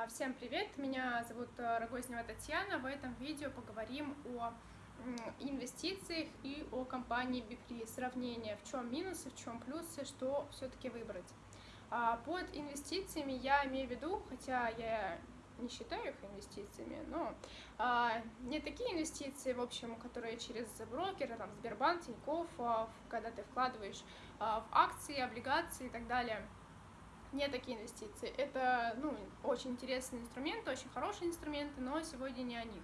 А, всем привет, меня зовут э, Рогознева Татьяна. В этом видео поговорим о инвестициях и о компании Бифри. Сравнение, в чем минусы, в чем плюсы, что все-таки выбрать. А, под инвестициями я имею в виду, хотя я не считаю их инвестициями, но а, не такие инвестиции, в общем, которые через брокера, там, Сбербанк, Тинькофф, а, когда ты вкладываешь а, в акции, облигации и так далее – не такие инвестиции. Это ну, очень интересные инструменты, очень хорошие инструменты, но сегодня не о них.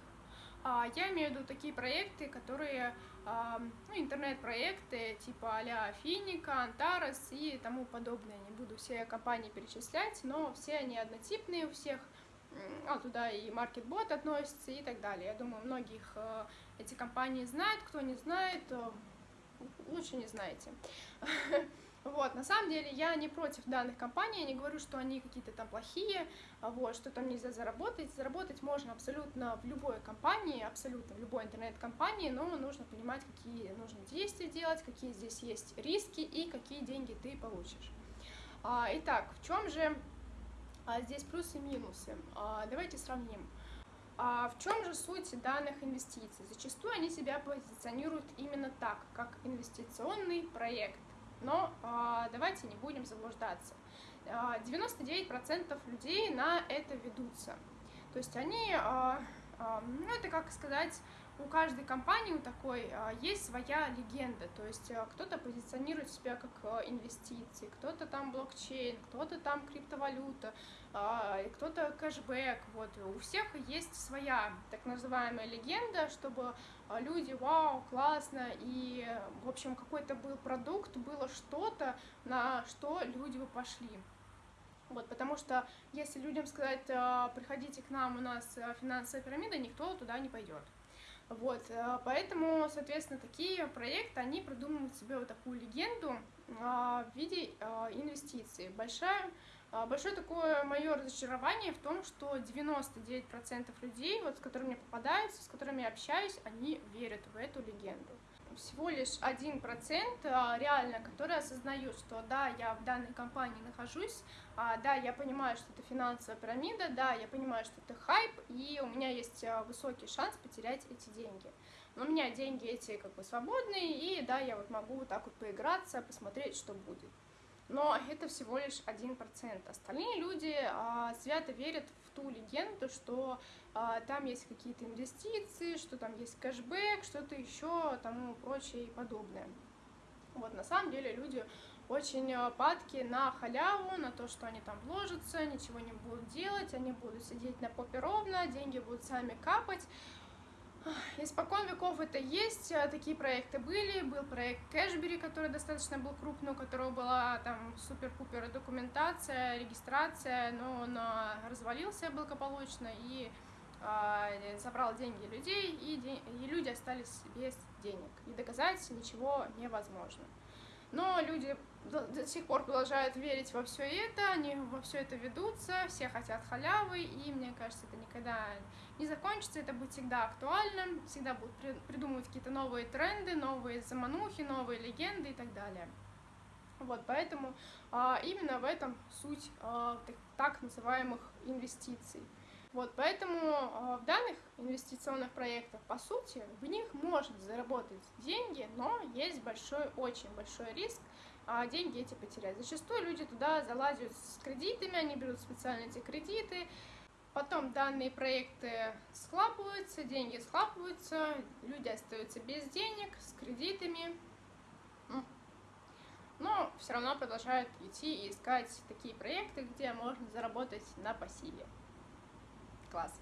А, я имею в виду такие проекты, которые, а, ну, интернет-проекты типа а-ля Финика, Антарес и тому подобное. Не буду все компании перечислять, но все они однотипные у всех. А туда и MarketBot относится и так далее. Я думаю, многих э, эти компании знают. Кто не знает, лучше не знаете. Вот, на самом деле я не против данных компаний, я не говорю, что они какие-то там плохие, а вот, что там нельзя заработать. Заработать можно абсолютно в любой компании, абсолютно в любой интернет-компании, но нужно понимать, какие нужно действия делать, какие здесь есть риски и какие деньги ты получишь. А, итак, в чем же а, здесь плюсы и минусы? Давайте сравним. А в чем же суть данных инвестиций? Зачастую они себя позиционируют именно так, как инвестиционный проект. Но э, давайте не будем заблуждаться. 99% а, людей на это ведутся. То есть они, э, ну это как сказать, у каждой компании у такой есть своя легенда, то есть кто-то позиционирует себя как инвестиции, кто-то там блокчейн, кто-то там криптовалюта, кто-то кэшбэк, вот, у всех есть своя так называемая легенда, чтобы люди, вау, классно, и, в общем, какой-то был продукт, было что-то, на что люди бы пошли. Вот, потому что если людям сказать, приходите к нам, у нас финансовая пирамида, никто туда не пойдет. Вот, э, поэтому, соответственно, такие проекты, они придумывают себе вот такую легенду а, в виде инвестиций. Большая, большое такое мое разочарование в том, что 99% людей, вот, с которыми попадаются, с которыми я общаюсь, они верят в эту легенду всего лишь один процент а, реально, которые осознают, что да, я в данной компании нахожусь, а, да, я понимаю, что это финансовая пирамида, да, я понимаю, что это хайп, и у меня есть а, высокий шанс потерять эти деньги. Но у меня деньги эти как бы свободные, и да, я вот могу вот так вот поиграться, посмотреть, что будет но это всего лишь один процент. Остальные люди а, свято верят в ту легенду, что а, там есть какие-то инвестиции, что там есть кэшбэк, что-то еще, тому прочее и подобное. Вот на самом деле люди очень а, падки на халяву, на то, что они там вложатся, ничего не будут делать, они будут сидеть на попе ровно, деньги будут сами капать. Испокон веков это есть, а, такие проекты были, был проект Кэшбери, который достаточно был крупный, у которого была там супер-пупер документация, регистрация, но он а, развалился благополучно и э, забрал деньги людей, и, де и люди остались без денег, и доказать ничего невозможно. Но люди до, сих пор продолжают верить во все это, они во все это ведутся, все хотят халявы, и мне кажется, это никогда не закончится, это будет всегда актуально, всегда будут при, придумывать какие-то новые тренды, новые заманухи, новые легенды и так далее. Вот, поэтому а, именно в этом суть а, так, так называемых инвестиций. Вот, поэтому э, в данных инвестиционных проектах, по сути, в них можно заработать деньги, но есть большой, очень большой риск а деньги эти потерять. Зачастую люди туда залазят с кредитами, они берут специально эти кредиты, потом данные проекты схлапываются, деньги схлапываются, люди остаются без денег, с кредитами, но все равно продолжают идти и искать такие проекты, где можно заработать на пассиве класс.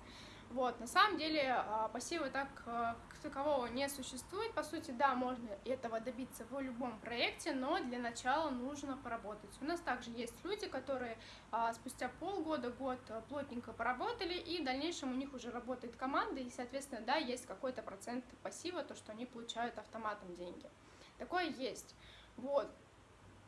Вот, на самом деле а, пассива так а, как такового не существует. По сути, да, можно этого добиться в любом проекте, но для начала нужно поработать. У нас также есть люди, которые а, спустя полгода, год плотненько поработали, и в дальнейшем у них уже работает команда, и, соответственно, да, есть какой-то процент пассива, то, что они получают автоматом деньги. Такое есть. Вот.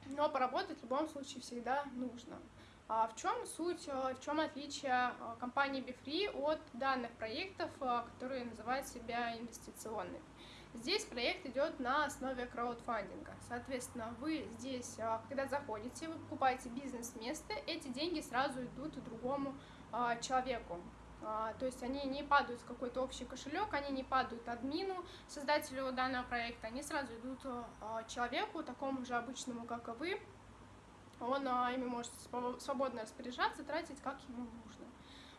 Но поработать в любом случае всегда нужно. А в чем суть, э, в чем отличие э, компании BeFree от данных проектов, э, которые называют себя инвестиционными? Здесь проект идет на основе краудфандинга. Соответственно, вы здесь, когда заходите, вы покупаете бизнес-место, эти деньги сразу идут другому человеку. А, то есть они не падают в какой-то общий кошелек, они не падают админу, создателю данного проекта, они сразу идут человеку, такому же обычному, как и вы. Он а, ими может свободно распоряжаться, тратить как ему нужно.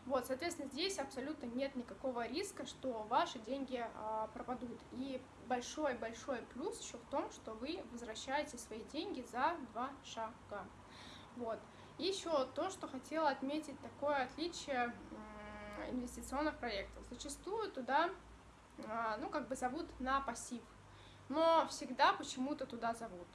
Вот, соответственно, здесь абсолютно нет никакого риска, что ваши деньги а, пропадут. И большой-большой плюс еще в том, что вы возвращаете свои деньги за два шага. Вот. Еще то, что хотела отметить, такое отличие инвестиционных проектов. Зачастую туда, а, ну, как бы зовут на пассив, но всегда почему-то туда зовут.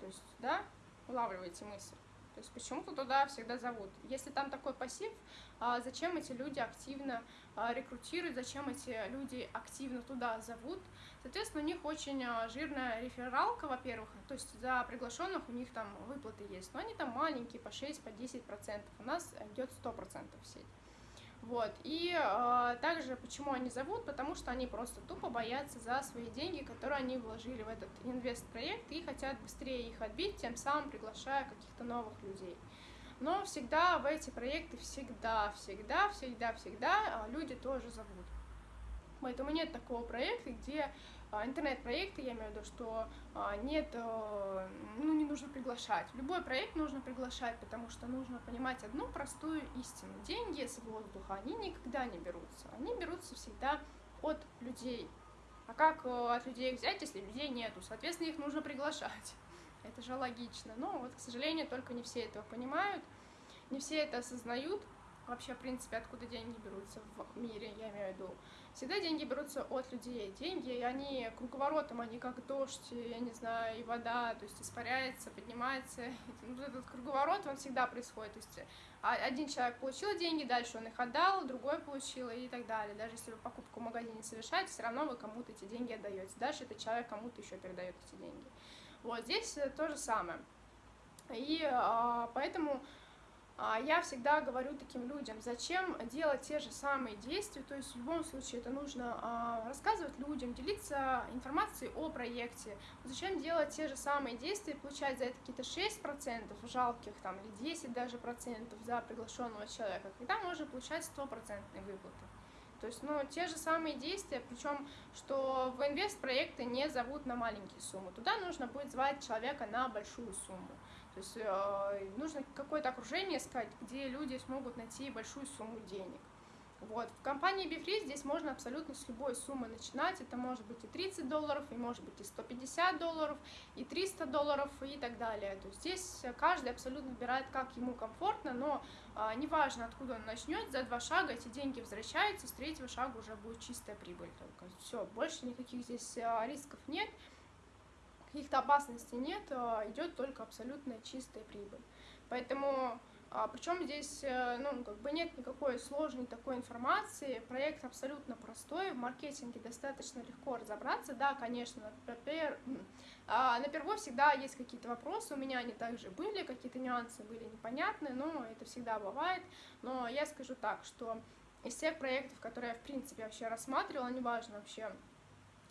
То есть, да, улавливаете мысль. То есть почему-то туда всегда зовут. Если там такой пассив, а, зачем эти люди активно а, рекрутируют, зачем эти люди активно туда зовут? Соответственно, у них очень жирная рефералка, во-первых, то есть за приглашенных у них там выплаты есть, но они там маленькие, по 6, по 10 процентов. У нас идет 100 процентов в сеть. Вот. И э, также почему они зовут? Потому что они просто тупо боятся за свои деньги, которые они вложили в этот инвест-проект и хотят быстрее их отбить, тем самым приглашая каких-то новых людей. Но всегда в эти проекты, всегда, всегда, всегда, всегда люди тоже зовут. Поэтому нет такого проекта, где а, интернет-проекты, я имею в виду, что а, нет, э, ну, не нужно приглашать. Любой проект нужно приглашать, потому что нужно понимать одну простую истину. Деньги с воздуха, они никогда не берутся. Они берутся всегда от людей. А как э, от людей взять, если людей нету? Соответственно, их нужно приглашать. Это же логично. Но вот, к сожалению, только не все этого понимают, не все это осознают, вообще, в принципе, откуда деньги берутся в мире, я имею в виду. Всегда деньги берутся от людей. Деньги, они круговоротом, они как дождь, я не знаю, и вода, то есть испаряется, поднимается. Вот этот круговорот, он всегда происходит. То есть а, один человек получил деньги, дальше он их отдал, другой получил и так далее. Даже если вы покупку в магазине совершаете, все равно вы кому-то эти деньги отдаете. Дальше этот человек кому-то еще передает эти деньги. Вот здесь то же самое. И а, поэтому я всегда говорю таким людям, зачем делать те же самые действия, то есть в любом случае это нужно а, рассказывать людям, делиться информацией о проекте, зачем делать те же самые действия, получать за это какие-то 6% жалких там или 10 даже процентов за приглашенного человека, когда можно получать стопроцентные выплаты. То есть, ну, те же самые действия, причем, что в инвест-проекты не зовут на маленькие суммы. Туда нужно будет звать человека на большую сумму. То есть э, нужно какое-то окружение искать, где люди смогут найти большую сумму денег. Вот. В компании BeFree здесь можно абсолютно с любой суммы начинать. Это может быть и 30 долларов, и может быть и 150 долларов, и 300 долларов, и так далее. То есть здесь каждый абсолютно выбирает, как ему комфортно, но а, неважно, откуда он начнет, за два шага эти деньги возвращаются, с третьего шага уже будет чистая прибыль только. Все, больше никаких здесь а, рисков нет каких-то опасностей нет, а, идет только абсолютно чистая прибыль. Поэтому, а, причем здесь, э, ну, как бы нет никакой сложной такой информации, проект абсолютно простой, в маркетинге достаточно легко разобраться, да, конечно, например, а, на первой всегда есть какие-то вопросы, у меня они также были, какие-то нюансы были непонятны, но это всегда бывает, но я скажу так, что из всех проектов, которые я, в принципе, вообще рассматривала, неважно вообще,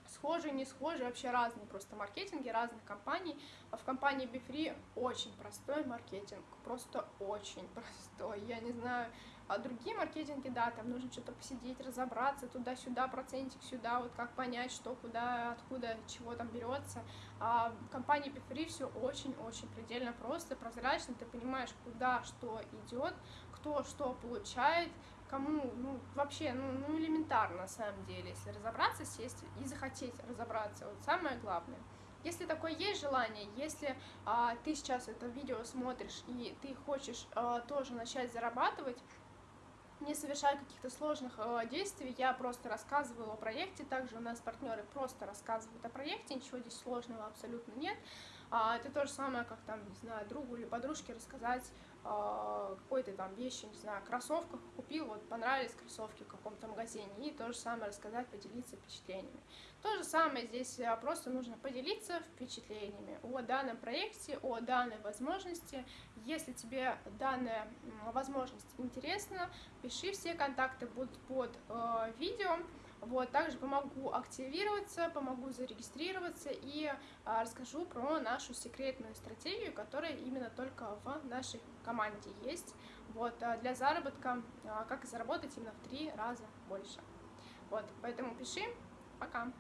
схожие, не схожие, вообще разные просто маркетинги разных компаний. А в компании BeFree очень простой маркетинг, просто очень простой. Я не знаю, а другие маркетинги, да, там нужно что-то посидеть, разобраться, туда-сюда, процентик сюда, вот как понять, что, куда, откуда, чего там берется. А в компании BeFree все очень-очень предельно просто, прозрачно, ты понимаешь, куда что идет, кто что получает, кому, ну, вообще, ну, ну, элементарно, на самом деле, если разобраться, сесть и захотеть разобраться, вот самое главное. Если такое есть желание, если а, ты сейчас это видео смотришь и ты хочешь а, тоже начать зарабатывать, не совершая каких-то сложных э, действий, я просто рассказываю о проекте, также у нас партнеры просто рассказывают о проекте, ничего здесь сложного абсолютно нет. А, это то же самое, как там, не знаю, другу или подружке рассказать какой-то там вещи, не знаю, кроссовках купил, вот понравились кроссовки в каком-то магазине, и то же самое рассказать, поделиться впечатлениями. То же самое здесь а, просто нужно поделиться впечатлениями о данном проекте, о данной возможности. Если тебе данная возможность интересна, пиши, все контакты будут под э, видео. Вот, также помогу активироваться, помогу зарегистрироваться и а, расскажу про нашу секретную стратегию, которая именно только в нашей команде есть. Вот, а, для заработка, а, как заработать именно в три раза больше. Вот, поэтому пиши. Пока.